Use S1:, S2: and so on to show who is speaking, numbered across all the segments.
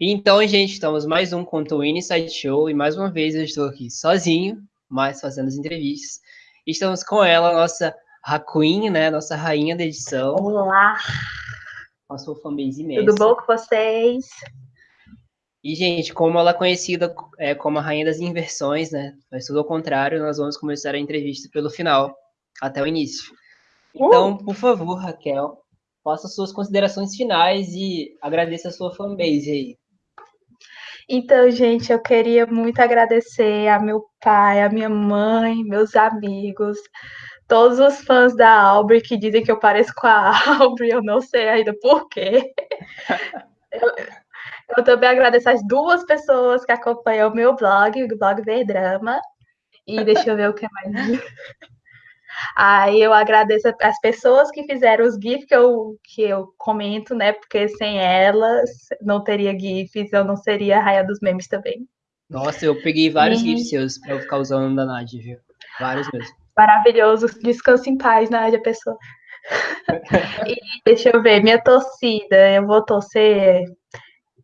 S1: Então, gente, estamos mais um Conto Inside Show e mais uma vez eu estou aqui sozinho, mas fazendo as entrevistas. Estamos com ela, nossa Raquin, né? Nossa rainha da edição.
S2: Olá!
S1: Nossa fanbase imensa.
S2: Tudo bom com vocês?
S1: E, gente, como ela é conhecida é, como a rainha das inversões, né? Mas tudo ao contrário, nós vamos começar a entrevista pelo final, até o início. Então, uh! por favor, Raquel, faça suas considerações finais e agradeça a sua fanbase aí.
S2: Então, gente, eu queria muito agradecer a meu pai, a minha mãe, meus amigos, todos os fãs da Aubrey que dizem que eu pareço com a Aubrey, eu não sei ainda por quê. eu, eu também agradeço as duas pessoas que acompanham o meu blog, o blog Verdrama. E deixa eu ver o que mais. Aí eu agradeço as pessoas que fizeram os GIFs que eu, que eu comento, né? Porque sem elas não teria GIFs, eu não seria a raia dos memes também.
S1: Nossa, eu peguei vários e... GIFs seus pra eu ficar usando da Nádia, viu? Vários mesmo.
S2: Maravilhoso. Descanse em paz, Nádia, pessoa. e deixa eu ver, minha torcida, eu vou torcer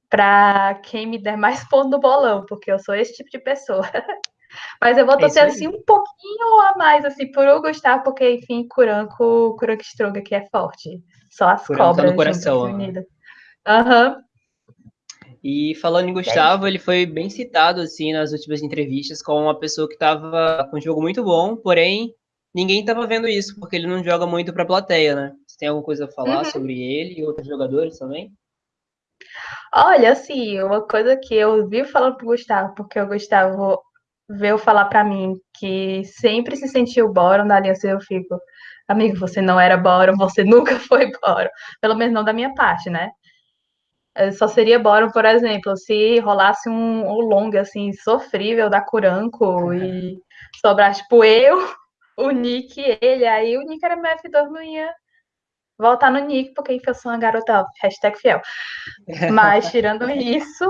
S2: para quem me der mais ponto no bolão, porque eu sou esse tipo de pessoa. Mas eu vou é torcer é assim um pouquinho a mais, assim, por eu gostar, porque, enfim, Curanco, Curanco Stroga aqui é forte. Só as Curanco cobras. Tá no
S1: coração. Né?
S2: Aham. Uhum.
S1: E falando em Gustavo, é ele foi bem citado, assim, nas últimas entrevistas, como uma pessoa que estava com um jogo muito bom, porém, ninguém estava vendo isso, porque ele não joga muito para a plateia, né? Você tem alguma coisa a falar uhum. sobre ele e outros jogadores também?
S2: Olha, assim, uma coisa que eu vi falando pro Gustavo, porque o Gustavo veio falar para mim que sempre se sentiu Boron da aliança, eu fico, amigo, você não era Boron, você nunca foi Boron, pelo menos não da minha parte, né? Eu só seria Boron, por exemplo, se rolasse um, um long, assim, sofrível da Curanco e sobrasse, tipo, eu, o Nick e ele, aí o Nick era meu F2, não ia voltar no Nick, porque eu sou uma garota hashtag fiel. Mas tirando isso,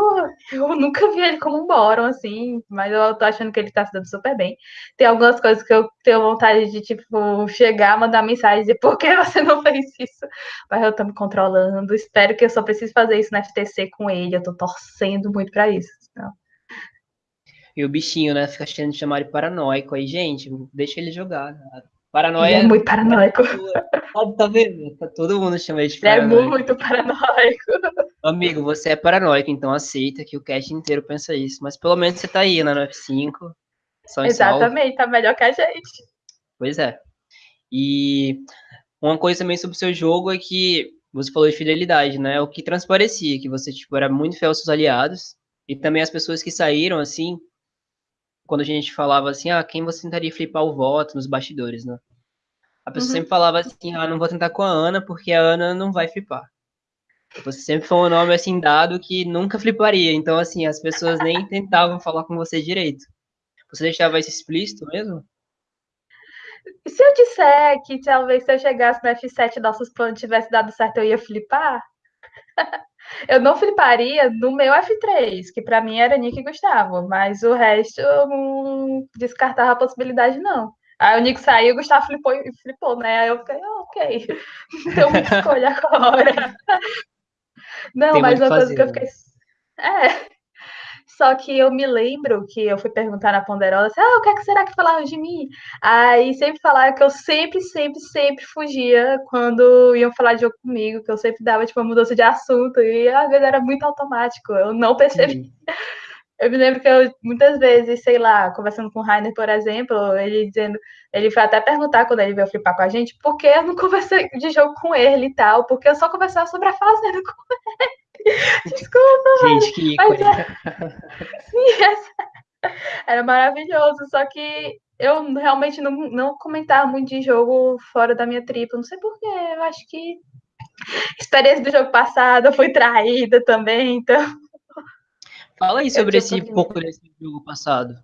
S2: eu nunca vi ele como um Boron, assim, mas eu tô achando que ele tá se dando super bem. Tem algumas coisas que eu tenho vontade de, tipo, chegar, mandar mensagem e dizer por que você não fez isso? Mas eu tô me controlando. Espero que eu só precise fazer isso na FTC com ele. Eu tô torcendo muito pra isso. Então.
S1: E o bichinho, né? Fica achando de chamar de paranoico aí, gente. Deixa ele jogar. Paranoia.
S2: Ele é muito paranoico.
S1: Tá vendo? Tá todo mundo chama de
S2: paranoico. Ele é muito paranoico.
S1: Amigo, você é paranoico, então aceita que o cast inteiro pensa isso. Mas pelo menos você tá aí né, no F5.
S2: Exatamente, tá melhor que a gente.
S1: Pois é. E uma coisa também sobre o seu jogo é que você falou de fidelidade, né? O que transparecia, que você tipo, era muito fiel aos seus aliados. E também as pessoas que saíram, assim, quando a gente falava assim, ah, quem você tentaria flipar o voto nos bastidores, né? A pessoa uhum. sempre falava assim, ah, não vou tentar com a Ana, porque a Ana não vai flipar. Você sempre foi um nome assim dado que nunca fliparia. Então, assim, as pessoas nem tentavam falar com você direito. Você deixava isso explícito mesmo?
S2: Se eu disser que talvez se eu chegasse no F7 nossos planos tivesse dado certo, eu ia flipar? eu não fliparia no meu F3, que para mim era Nick e Gustavo, mas o resto eu não descartava a possibilidade, não. Aí o Nick saiu, o Gustavo flipou, flipou, né? Aí eu fiquei, oh, ok, então muita escolha agora. Não, Tem mas uma coisa que eu fiquei. Né? É. Só que eu me lembro que eu fui perguntar na Ponderosa, assim, ah, o que, é que será que falaram de mim? Aí sempre falaram que eu sempre, sempre, sempre fugia quando iam falar de jogo comigo, que eu sempre dava, tipo, uma mudança de assunto, e às vezes era muito automático, eu não percebi. Eu me lembro que eu, muitas vezes, sei lá, conversando com o Rainer, por exemplo, ele dizendo, ele foi até perguntar quando ele veio flipar com a gente, por que eu não conversei de jogo com ele e tal, porque eu só conversava sobre a fazenda com ele. Desculpa,
S1: Gente, que ícone.
S2: É... Sim, essa... era maravilhoso, só que eu realmente não, não comentava muito de jogo fora da minha tripa, não sei porquê, eu acho que experiência do jogo passado, eu fui traída também, então
S1: Fala aí sobre esse pouco desse jogo passado.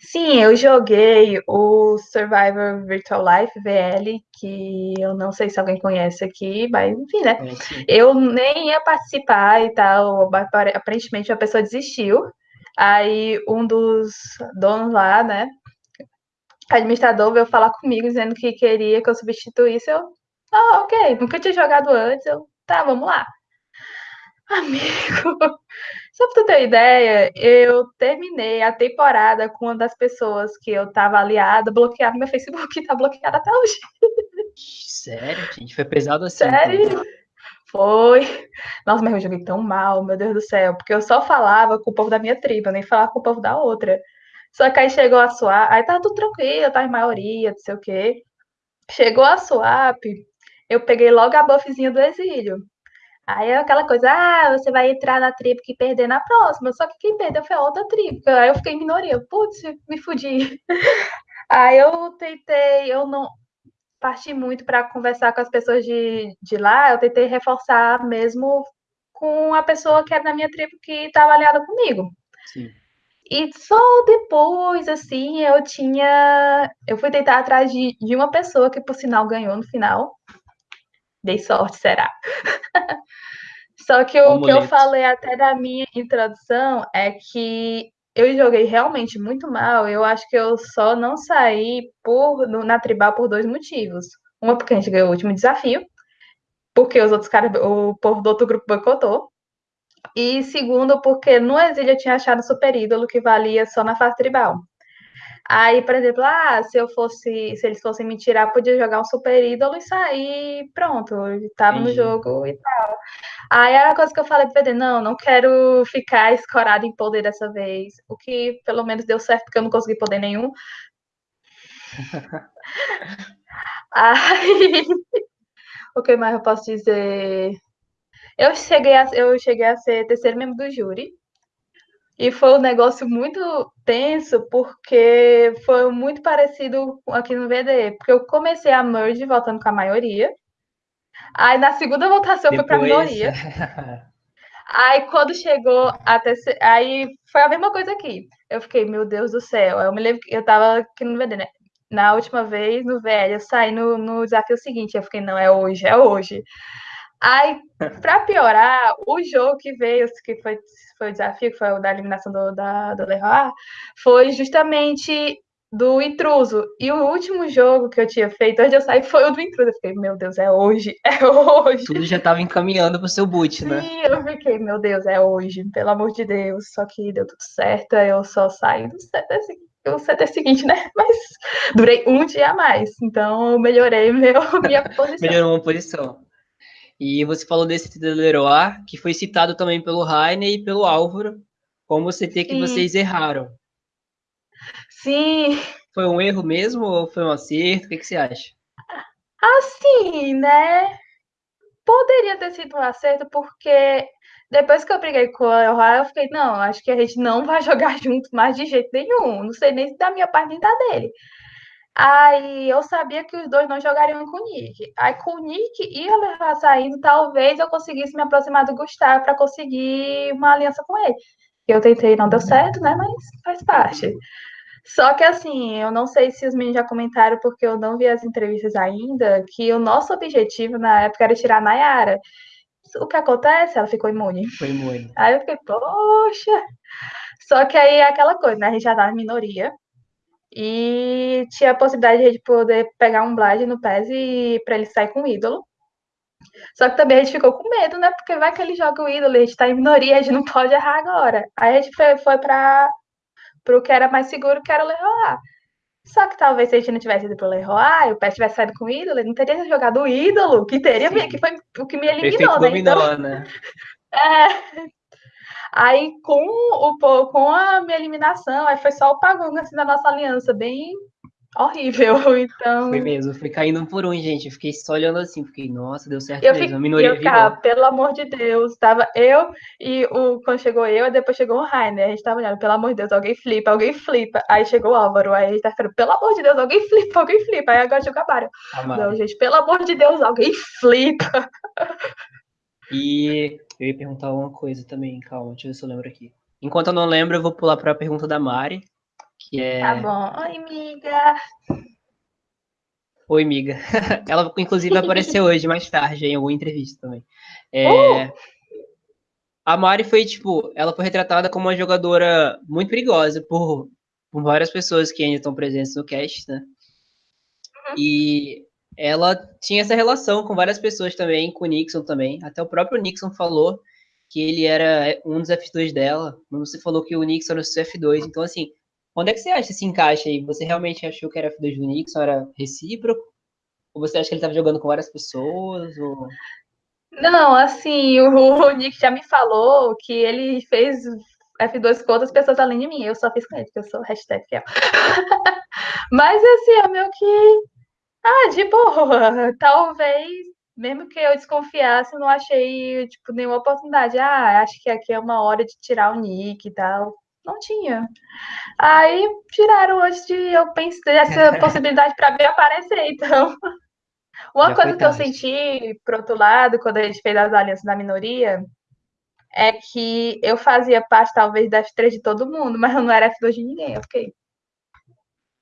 S2: Sim, eu joguei o Survivor Virtual Life VL, que eu não sei se alguém conhece aqui, mas enfim, né? É, eu nem ia participar e tal. Aparentemente a pessoa desistiu. Aí um dos donos lá, né? Administrador veio falar comigo dizendo que queria que eu substituísse. Eu, ah, ok, nunca tinha jogado antes. Eu, tá, vamos lá. Amigo, só pra tu ter ideia, eu terminei a temporada com uma das pessoas que eu tava aliada, bloqueada no meu Facebook, tá bloqueada até hoje.
S1: Sério, gente? Foi pesado assim.
S2: Sério? Então. Foi. Nossa, mas eu joguei tão mal, meu Deus do céu, porque eu só falava com o povo da minha tribo, nem falava com o povo da outra. Só que aí chegou a swap, aí tava tudo tranquilo, tava em maioria, não sei o quê. Chegou a swap, eu peguei logo a buffzinha do exílio. Aí é aquela coisa, ah, você vai entrar na tribo que perder na próxima. Só que quem perdeu foi a outra tribo. Aí eu fiquei em minoria. Putz, me fudi. Aí eu tentei, eu não parti muito para conversar com as pessoas de, de lá. Eu tentei reforçar mesmo com a pessoa que era da minha tribo que estava aliada comigo.
S1: Sim.
S2: E só depois, assim, eu tinha. Eu fui tentar atrás de, de uma pessoa que, por sinal, ganhou no final. Dei sorte, será? Só que o que eu falei até da minha introdução é que eu joguei realmente muito mal. Eu acho que eu só não saí por, na tribal por dois motivos. Uma, porque a gente ganhou o último desafio, porque os outros caras, o povo do outro grupo boicotou. E segundo, porque no exílio eu tinha achado super ídolo que valia só na fase tribal. Aí, por exemplo, ah, se eu fosse, se eles fossem me tirar, podia jogar um super ídolo e sair, pronto, tava Entendi. no jogo e tal. Aí era a coisa que eu falei pro PD, não, não quero ficar escorado em poder dessa vez. O que pelo menos deu certo, porque eu não consegui poder nenhum. Aí, o que mais eu posso dizer? Eu cheguei a, eu cheguei a ser terceiro membro do júri. E foi um negócio muito tenso, porque foi muito parecido aqui no VD. Porque eu comecei a merge voltando com a maioria. Aí na segunda votação Depois... fui pra minoria. Aí quando chegou até. Aí foi a mesma coisa aqui. Eu fiquei, meu Deus do céu. Eu me lembro que eu tava aqui no VD, né? Na última vez, no velho, eu saí no, no desafio seguinte. Eu fiquei, não, é hoje, é hoje. Aí, para piorar, o jogo que veio, que foi, foi o desafio, que foi o da eliminação do, da, do Leroy, foi justamente do intruso. E o último jogo que eu tinha feito antes de eu sair foi o do intruso. Eu fiquei, meu Deus, é hoje, é hoje.
S1: Tudo já estava encaminhando para o seu boot, né?
S2: Sim, eu fiquei, meu Deus, é hoje, pelo amor de Deus. Só que deu tudo certo, eu só saí do CT, do CT seguinte, né? Mas durei um dia a mais, então melhorei meu, minha posição.
S1: Melhorou uma posição. E você falou desse do Leroy, que foi citado também pelo Rainer e pelo Álvaro, como CT que Sim. vocês erraram.
S2: Sim.
S1: Foi um erro mesmo ou foi um acerto? O que, que você acha?
S2: Assim, né? Poderia ter sido um acerto, porque depois que eu briguei com o Leroy, eu fiquei, não, acho que a gente não vai jogar junto mais de jeito nenhum. Não sei nem se da minha parte nem da dele. Aí eu sabia que os dois não jogariam com o Nick. Aí com o Nick e o saindo, talvez eu conseguisse me aproximar do Gustavo para conseguir uma aliança com ele. Eu tentei, não deu certo, né? Mas faz parte. Só que assim, eu não sei se os meninos já comentaram, porque eu não vi as entrevistas ainda, que o nosso objetivo na época era tirar a Nayara. O que acontece? Ela ficou imune.
S1: Foi imune.
S2: Aí eu fiquei, poxa. Só que aí é aquela coisa, né? A gente já tá na minoria. E tinha a possibilidade de poder pegar um Blade no PES e para ele sair com o ídolo. Só que também a gente ficou com medo, né? Porque vai que ele joga o ídolo, a gente tá em minoria, a gente não pode errar agora. Aí a gente foi, foi para o que era mais seguro, que era o Leroy. Só que talvez se a gente não tivesse ido pro Leroy, o Pet tivesse saído com o ídolo, ele não teria jogado o ídolo, que teria, Sim. que foi o que me eliminou, né?
S1: Dominou, então, né?
S2: É. Aí com o com a minha eliminação, aí foi só o pagão assim da nossa aliança, bem horrível. Então.
S1: Foi mesmo, foi caindo um por um, gente. Eu fiquei só olhando assim, fiquei, nossa, deu certo
S2: eu
S1: mesmo.
S2: A minoria eu pelo amor de Deus, tava eu e o quando chegou eu, e depois chegou o Rainer. A gente tava olhando, pelo amor de Deus, alguém flipa, alguém flipa. Aí chegou o Álvaro, aí a gente tá falando, pelo amor de Deus, alguém flipa, alguém flipa. Aí agora chegou a Mário. Não, gente, pelo amor de Deus, alguém flipa.
S1: E eu ia perguntar uma coisa também, calma, deixa eu ver se eu lembro aqui. Enquanto eu não lembro, eu vou pular para a pergunta da Mari, que é.
S2: Tá bom. Oi, amiga.
S1: Oi, amiga. Ela, inclusive, apareceu hoje, mais tarde, em alguma entrevista também. É... Uh! A Mari foi, tipo, ela foi retratada como uma jogadora muito perigosa por, por várias pessoas que ainda estão presentes no cast, né? Uhum. E ela tinha essa relação com várias pessoas também, com o Nixon também. Até o próprio Nixon falou que ele era um dos F2 dela, você falou que o Nixon era o seu F2, então assim, onde é que você acha esse encaixe aí? Você realmente achou que era F2 do Nixon, era recíproco? Ou você acha que ele estava jogando com várias pessoas? Ou...
S2: Não, assim, o, o Nick já me falou que ele fez F2 com outras pessoas além de mim. Eu só fiz com ele, porque eu sou hashtag fiel. Mas assim, é meio que. Ah, de boa. Talvez, mesmo que eu desconfiasse, não achei, tipo, nenhuma oportunidade. Ah, acho que aqui é uma hora de tirar o nick e tal. Não tinha. Aí tiraram antes de eu pensar essa possibilidade para ver aparecer, então. Uma Já coisa que eu senti, por outro lado, quando a gente fez as alianças da minoria, é que eu fazia parte, talvez, da F3 de todo mundo, mas eu não era F2 de ninguém, ok?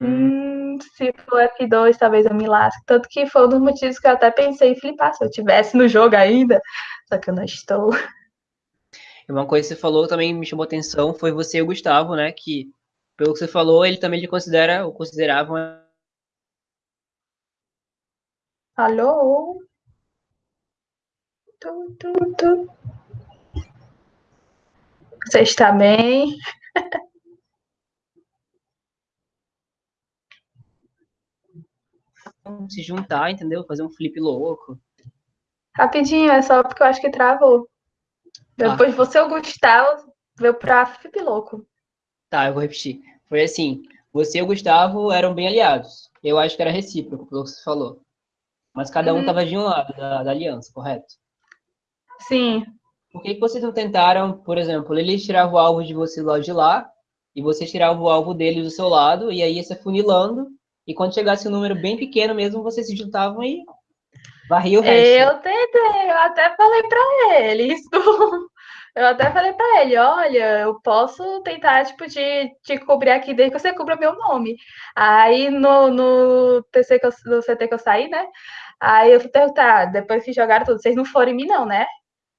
S2: Hum. hum, se for F2, talvez eu me lasque. Tanto que foi um dos motivos que eu até pensei em flipar, se eu tivesse no jogo ainda, só que eu não estou.
S1: Uma coisa que você falou também me chamou atenção foi você e o Gustavo, né? Que, pelo que você falou, ele também lhe considera, ou consideravam.
S2: Alô? Tu, tu, tu. Você está bem?
S1: Se juntar, entendeu? Fazer um flip louco.
S2: Rapidinho, é só porque eu acho que travou. Depois ah. você, o Gustavo, veio pra flip louco.
S1: Tá, eu vou repetir. Foi assim: você e o Gustavo eram bem aliados. Eu acho que era recíproco, pelo que você falou. Mas cada um estava uhum. de um lado da, da aliança, correto?
S2: Sim.
S1: Por que, que vocês não tentaram, por exemplo, ele tirava o alvo de você lá de lá, e você tirava o alvo dele do seu lado, e aí ia se afunilando, e quando chegasse um número bem pequeno mesmo, vocês se juntavam e varria o resto.
S2: Eu tentei, eu até falei para ele isso. Eu até falei para ele, olha, eu posso tentar, tipo, de te cobrir aqui desde que você cubra meu nome. Aí no, no, TC que eu, no CT que eu saí, né? Aí eu fui perguntar, depois que jogaram tudo, vocês não foram em mim, não, né?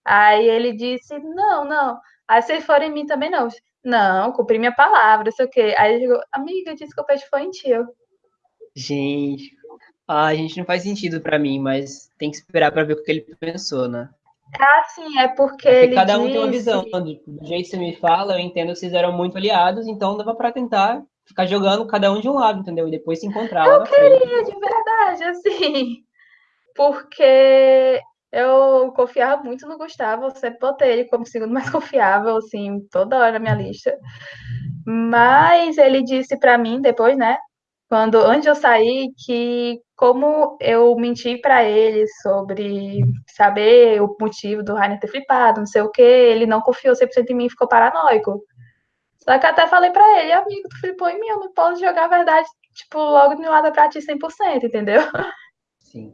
S2: Aí ele disse, não, não. Aí vocês foram em mim também, não. Não, cumpri minha palavra, sei o quê. Aí ele chegou, amiga, disse que o peixe foi em ti.
S1: Gente, a gente não faz sentido para mim, mas tem que esperar para ver o que ele pensou, né?
S2: Ah, sim, é porque, é
S1: porque cada um disse... tem uma visão. Do jeito que você me fala, eu entendo que vocês eram muito aliados, então dava para tentar ficar jogando cada um de um lado, entendeu? E depois se encontrar.
S2: Eu queria, de verdade, assim. Porque eu confiava muito no Gustavo, eu sempre botei ele como segundo mais confiável, assim, toda hora na minha lista. Mas ele disse para mim depois, né, quando antes de eu sair, que como eu menti para ele sobre saber o motivo do Rainer ter flipado, não sei o que, ele não confiou 100% em mim e ficou paranoico. Só que até falei para ele, amigo, tu flipou em mim, eu não posso jogar a verdade, tipo, logo de lado pra ti 100%, entendeu?
S1: Sim.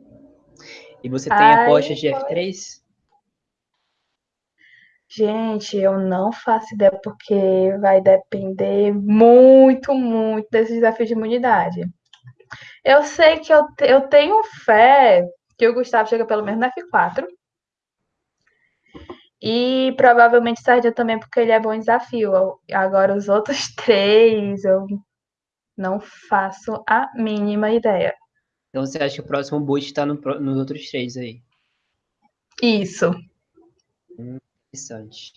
S1: E você tem Ai, apostas de F3?
S2: Gente, eu não faço ideia porque vai depender muito, muito desse desafio de imunidade. Eu sei que eu, eu tenho fé que o Gustavo chega pelo menos no F4. E provavelmente Sardinha também, porque ele é bom em desafio. Agora, os outros três, eu não faço a mínima ideia.
S1: Então você acha que o próximo boot está no, nos outros três aí?
S2: Isso.
S1: Hum, interessante.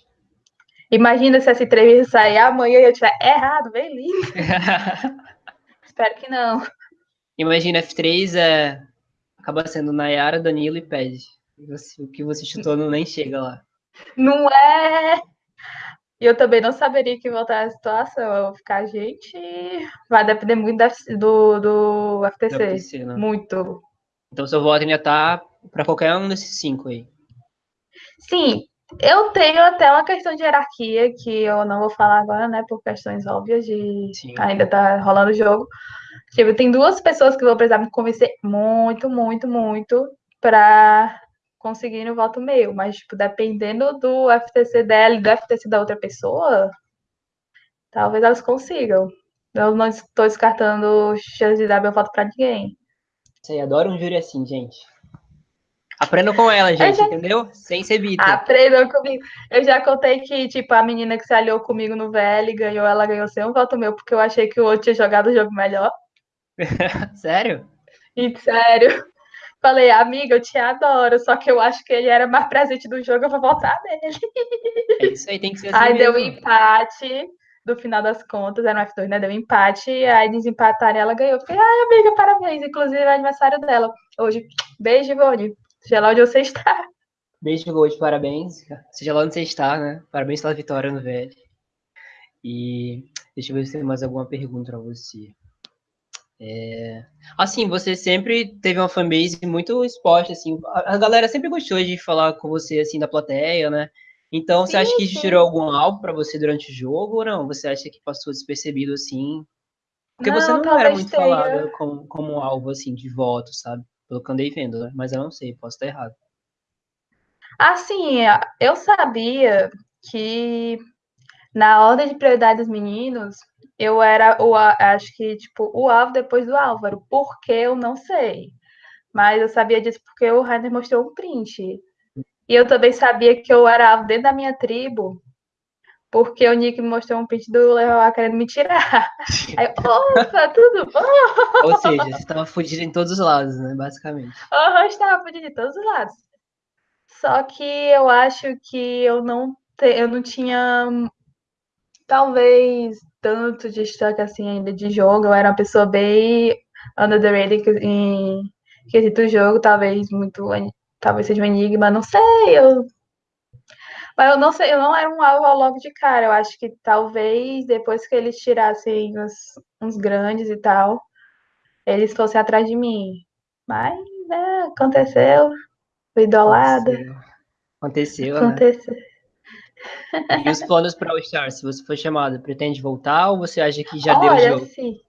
S2: Imagina se essa entrevista sair amanhã e eu tiver errado, bem lindo. Espero que não.
S1: Imagina, F3 é... acaba sendo Nayara, Danilo e Ped. O que você chutou não nem chega lá.
S2: Não é? E eu também não saberia que voltar a situação. Eu vou ficar, gente, vai depender muito do, do FTC. Do FTC né? Muito.
S1: Então seu voto ainda tá para qualquer um desses cinco aí.
S2: Sim, eu tenho até uma questão de hierarquia que eu não vou falar agora, né? Por questões óbvias de Sim. ainda tá rolando o jogo. Tipo, tem duas pessoas que vão precisar me convencer muito, muito, muito para conseguindo o voto meu, mas, tipo, dependendo do FTC dela e do FTC da outra pessoa, talvez elas consigam. Eu não estou descartando chance de dar meu voto para ninguém.
S1: Você adora um júri assim, gente. Aprendam com ela, gente, já... entendeu? Sem ser Vitor.
S2: Aprendam comigo. Eu já contei que, tipo, a menina que se aliou comigo no VL ganhou, ela ganhou sem um voto meu, porque eu achei que o outro tinha jogado o jogo melhor.
S1: Sério?
S2: E, sério. Falei, amiga, eu te adoro, só que eu acho que ele era mais presente do jogo, eu vou voltar nele.
S1: É isso aí, tem que ser assim
S2: Aí
S1: mesmo.
S2: deu um empate, no final das contas, era um F2, né? Deu um empate, aí desempataram e ela ganhou. Fiquei, ai, amiga, parabéns. Inclusive, é aniversário dela hoje. Beijo, Ivone. Seja lá onde você está.
S1: Beijo, Gold, parabéns. Seja lá onde você está, né? Parabéns pela vitória no VL. E deixa eu ver se tem mais alguma pergunta para você. É... Assim, você sempre teve uma fanbase muito exposta, assim, a galera sempre gostou de falar com você, assim, da plateia, né? Então, sim, você acha que sim. gerou algum alvo para você durante o jogo ou não? Você acha que passou despercebido, assim? Porque não, você não era muito falada como, como alvo, assim, de voto, sabe? Pelo que andei vendo, né? Mas eu não sei, posso estar errado.
S2: Assim, eu sabia que na ordem de prioridade dos meninos, eu era o acho que tipo o alvo depois do Álvaro. Por que eu não sei. Mas eu sabia disso porque o Rainer mostrou um print. E eu também sabia que eu era alvo dentro da minha tribo, porque o Nick me mostrou um print do Leroy querendo me tirar. Aí, opa, tudo bom?
S1: Ou seja, você estava fugindo em todos os lados, né? Basicamente.
S2: Uhum, estava fugindo em todos os lados. Só que eu acho que eu não, te, eu não tinha talvez tanto destaque assim ainda de jogo. Eu era uma pessoa bem under the radar em quesito jogo, talvez muito. Talvez seja um enigma, não sei. Eu, mas eu não sei, eu não era um alvo logo de cara. Eu acho que talvez depois que eles tirassem uns, uns grandes e tal, eles fossem atrás de mim. Mas, né, aconteceu. Fui idolada.
S1: Aconteceu,
S2: aconteceu
S1: né? E os planos para o Star, se você for chamado, pretende voltar ou você acha que já
S2: Olha,
S1: deu o jogo?
S2: Assim,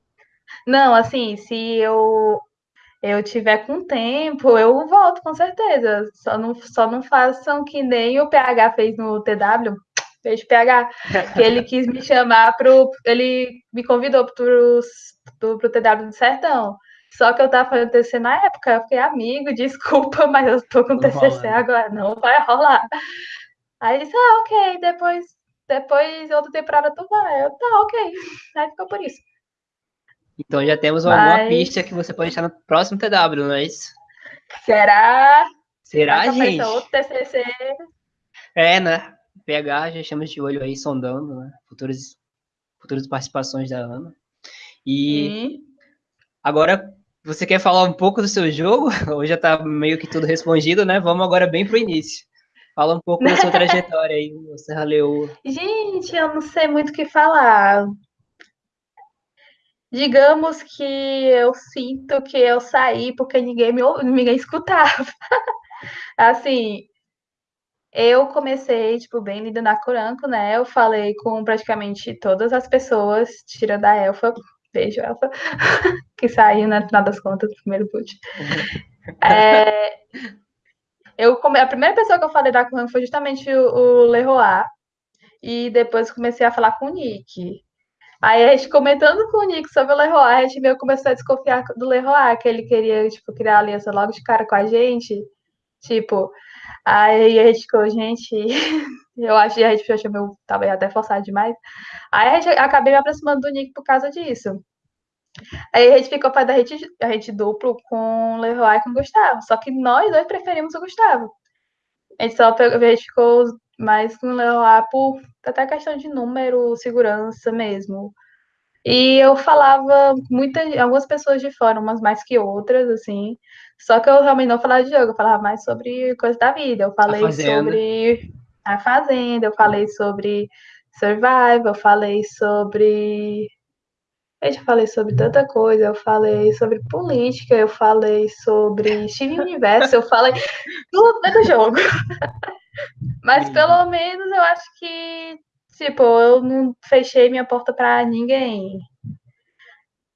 S2: não, assim, se eu eu tiver com tempo, eu volto com certeza. Só não, só não façam que nem o PH fez no TW. Beijo, PH. Que ele quis me chamar pro. Ele me convidou pro, pro, pro TW do Sertão. Só que eu tava fazendo TCC na época, eu fiquei amigo, desculpa, mas eu tô com não TCC rola. agora, não vai rolar. Aí ele disse, ah, ok, depois, depois outra temporada tu vai. Eu, tá, ok. Aí ficou por isso.
S1: Então já temos Mas... alguma pista que você pode estar no próximo TW, não é isso?
S2: Será?
S1: Será, gente?
S2: Outro TCC.
S1: É, né? PH já estamos de olho aí, sondando, né? Futuras, futuras participações da Ana. E Sim. agora, você quer falar um pouco do seu jogo? Ou já tá meio que tudo respondido, né? Vamos agora bem pro início. Fala um pouco da sua trajetória aí, Serra Leoa.
S2: Gente, eu não sei muito o que falar. Digamos que eu sinto que eu saí porque ninguém me ninguém escutava. assim, eu comecei, tipo, bem lida na Coranco, né? Eu falei com praticamente todas as pessoas, tirando a Elfa, beijo, Elfa, que saiu, né, no final das contas, do primeiro boot. é, eu, a primeira pessoa que eu falei da Coranco foi justamente o, o Leroy, e depois comecei a falar com o Nick. Aí a gente comentando com o Nick sobre o Leroy, a gente meio começou a desconfiar do Leroy, que ele queria, tipo, criar aliança logo de cara com a gente. Tipo, aí a gente ficou, gente, eu acho que a gente achou meio, talvez até forçado demais. Aí a gente acabei me aproximando do Nick por causa disso. Aí a gente ficou para a gente, duplo com o Leroy e com o Gustavo. Só que nós dois preferimos o Gustavo. A gente só a gente ficou mais com o Leroy por até questão de número, segurança mesmo. E eu falava muita, algumas pessoas de fora, umas mais que outras, assim. Só que eu realmente não falava de jogo, eu falava mais sobre coisas da vida. Eu falei a sobre a fazenda, eu falei sobre survival, eu falei sobre. Eu já falei sobre tanta coisa, eu falei sobre política, eu falei sobre Steven Universo, eu falei tudo do jogo. Mas pelo menos eu acho que, tipo, eu não fechei minha porta para ninguém.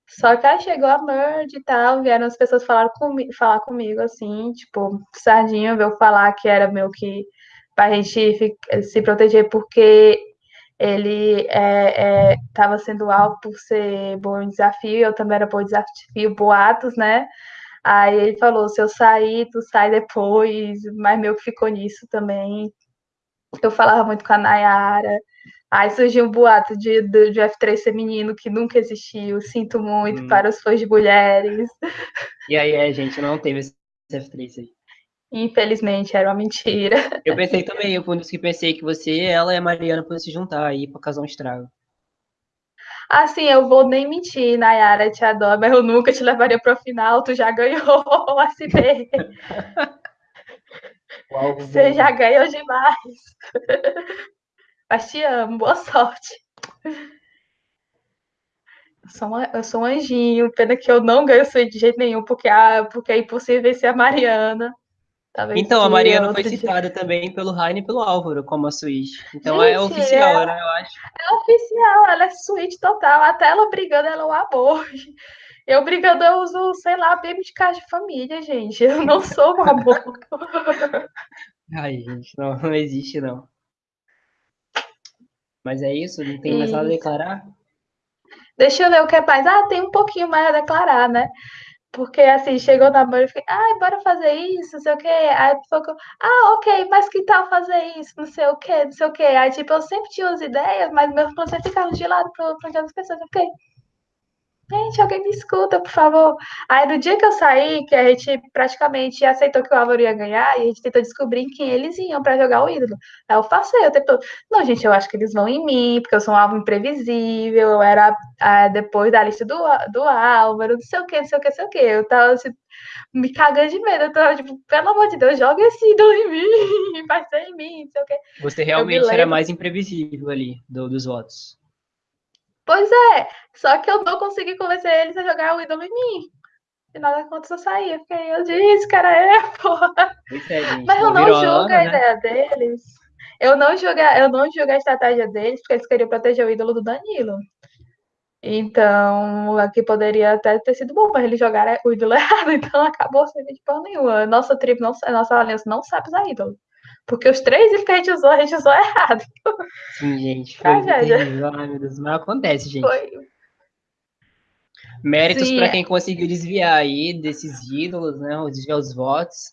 S2: Só que aí chegou a merge e tal, vieram as pessoas falar, comigo, falar comigo, assim, tipo, Sardinha veio falar que era meio que pra gente se proteger porque ele estava é, é, sendo alvo por ser bom em desafio, eu também era bom em desafio, boatos, né? Aí ele falou, se eu sair, tu sai depois, mas meu que ficou nisso também. Eu falava muito com a Nayara. Aí surgiu um boato de, de, de F3 feminino que nunca existiu. Sinto muito hum. para os fãs de mulheres.
S1: E aí, a gente não teve esse F3 aí.
S2: Infelizmente, era uma mentira.
S1: Eu pensei também, eu fui um dos que pensei que você, ela e a Mariana podem se juntar aí pra causar um estrago.
S2: Assim, eu vou nem mentir, Nayara, te adoro, mas eu nunca te levaria pro final, tu já ganhou o SP. Você já ganhou demais. Mas te amo, boa sorte. Eu sou, uma, eu sou um anjinho, pena que eu não ganho suíte de jeito nenhum, porque, ah, porque é impossível vencer a Mariana.
S1: Talvez então, a Mariana foi citada dia. também pelo Raine e pelo Álvaro como a suíte. Então é Gente, é oficial,
S2: é,
S1: né, eu acho.
S2: É oficial, ela é suíte total. Até ela brigando, ela é um amor. Eu brigando, eu uso, sei lá, bebê de casa de família, gente. Eu não sou um amor.
S1: Ai, gente, não, não existe, não. Mas é isso? Não tem mais nada a declarar?
S2: Deixa eu ver o que é mais. Ah, tem um pouquinho mais a declarar, né? Porque assim, chegou na mãe e fiquei, ai, bora fazer isso, não sei o quê. Aí ficou, ah, ok, mas que tal fazer isso, não sei o quê, não sei o quê. Aí, tipo, eu sempre tinha as ideias, mas meus planos ficavam de lado para as pessoas. Eu fiquei, gente, alguém me escuta, por favor. Aí no dia que eu saí, que a gente praticamente aceitou que o Álvaro ia ganhar, e a gente tentou descobrir quem eles iam para jogar o ídolo. Aí eu passei, eu tentou, não, gente, eu acho que eles vão em mim, porque eu sou um alvo imprevisível, eu era ah, depois da lista do, do Álvaro, não sei o que, não sei o que, não sei o que. Eu tava assim, me cagando de medo, eu tava tipo, pelo amor de Deus, joga esse ídolo em mim, vai ser em mim, não sei o que.
S1: Você realmente era mais imprevisível ali, do, dos votos.
S2: Pois é, só que eu não consegui convencer eles a jogar o ídolo em mim. E nada contra eu sair. Eu fiquei, eu disse, cara, é, porra.
S1: É,
S2: Mas eu não julgo a né? ideia deles. Eu não julgo, eu não julgo a estratégia deles, porque eles queriam proteger o ídolo do Danilo. Então, aqui poderia até ter sido bom, mas eles jogaram o ídolo errado, então acabou sem de porra nenhuma. Nossa tribo, não, nossa aliança não sabe usar ídolo. Porque os três itens que a gente usou, a gente usou errado.
S1: Sim, gente. Foi terrível. Ai, meu Deus, mas acontece, gente. Foi. Méritos para quem conseguiu desviar aí desses ídolos, né? Desviar os votos.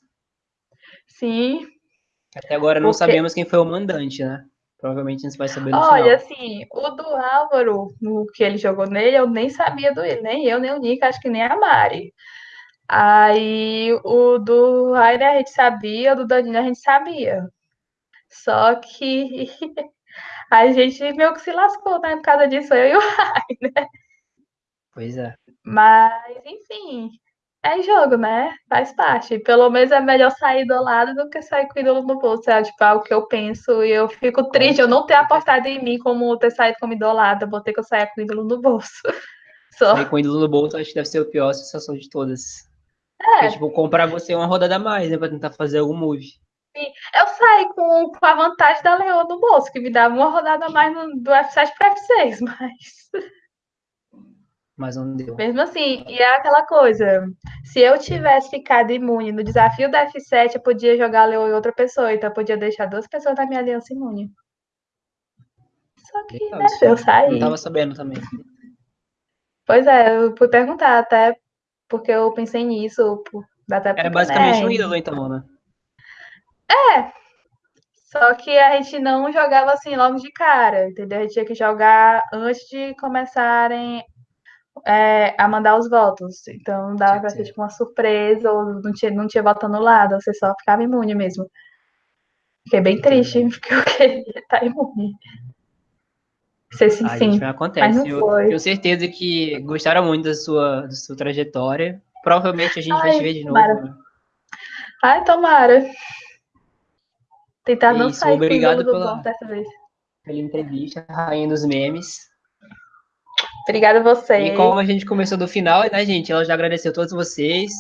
S2: Sim.
S1: Até agora não Porque... sabemos quem foi o mandante, né? Provavelmente a gente vai saber no
S2: Olha,
S1: final.
S2: assim, o do Álvaro, o que ele jogou nele, eu nem sabia do ele, nem eu, nem o Nick, acho que nem a Mari. Aí o do Rainer a gente sabia, o do Danilo a gente sabia. Só que a gente meio que se lascou, né? Por causa disso, eu e o Rainer.
S1: Pois é.
S2: Mas, enfim, é jogo, né? Faz parte. Pelo menos é melhor sair do lado do que sair com o ídolo no bolso. É tipo, algo que eu penso e eu fico triste. Eu não ter apostado em mim como ter saído como idolada. Vou ter que eu sair com o ídolo no bolso.
S1: Só. Sair com o ídolo no bolso acho que deve ser a pior sensação de todas. É. Tipo, comprar você uma rodada a mais, né? Pra tentar fazer algum move.
S2: Sim. Eu saí com, com a vantagem da Leoa no bolso, que me dava uma rodada a mais no, do F7 para F6, mas.
S1: Mas não deu.
S2: Mesmo assim, e é aquela coisa. Se eu tivesse ficado imune no desafio da F7, eu podia jogar a Leoa em outra pessoa, então eu podia deixar duas pessoas da minha aliança imune. Só que, né, eu saí.
S1: Não tava sabendo também.
S2: Pois é, eu fui perguntar até porque eu pensei nisso.
S1: Até Era basicamente né? um ídolo, então, né?
S2: É. Só que a gente não jogava assim logo de cara, entendeu? A gente tinha que jogar antes de começarem é, a mandar os votos. Então dava pra ser tipo uma surpresa, ou não tinha, não tinha voto anulado, você só ficava imune mesmo. Fiquei bem triste, porque eu queria estar imune. Ser sim, sim.
S1: Acontece. eu tenho certeza que gostaram muito da sua, da sua trajetória. Provavelmente a gente Ai, vai te ver de novo. Né?
S2: Ai, tomara. Tentar não sair
S1: obrigado pela, dessa vez. Pela entrevista, rainha dos memes.
S2: Obrigada a você.
S1: E como a gente começou do final, né, gente? Ela já agradeceu a todos vocês.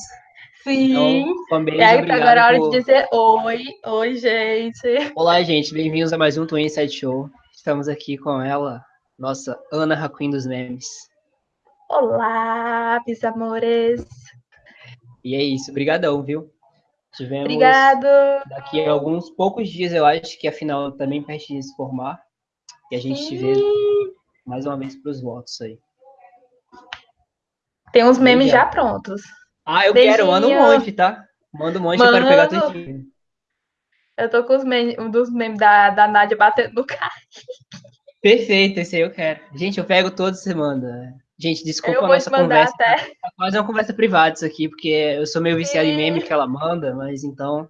S2: Sim. Então, e aí, agora é a hora por... de dizer oi. Oi, gente.
S1: Olá, gente. Bem-vindos a mais um Twin Inside Show. Estamos aqui com ela, nossa Ana Raquin dos memes.
S2: Olá, meus amores.
S1: E é isso, brigadão, viu?
S2: Tivemos Obrigado.
S1: Daqui a alguns poucos dias, eu acho que a final também perto de se formar. E a gente Sim. te vê mais uma vez para os votos aí.
S2: Tem uns memes já, já prontos.
S1: Ah, eu Beijinho. quero, manda um monte, tá? Manda um monte, Mano. eu quero pegar tudinho.
S2: Eu tô com os memes, um dos memes da, da Nádia batendo no carro.
S1: Perfeito, esse aí eu quero. Gente, eu pego todos você manda. Gente, desculpa a nossa conversa.
S2: Até.
S1: Tá quase uma conversa privada isso aqui, porque eu sou meio viciado Sim. em meme que ela manda, mas então.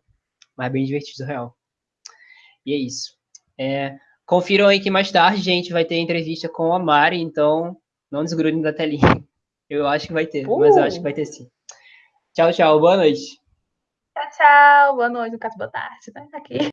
S1: Mas bem divertido, real. E é isso. É, confiram aí que mais tarde, gente, vai ter entrevista com a Mari, então não desgrudem da telinha. Eu acho que vai ter, uh. mas eu acho que vai ter sim. Tchau, tchau. Boa noite.
S2: Tchau, tchau. Boa noite, no caso, boa tarde, né? Aqui.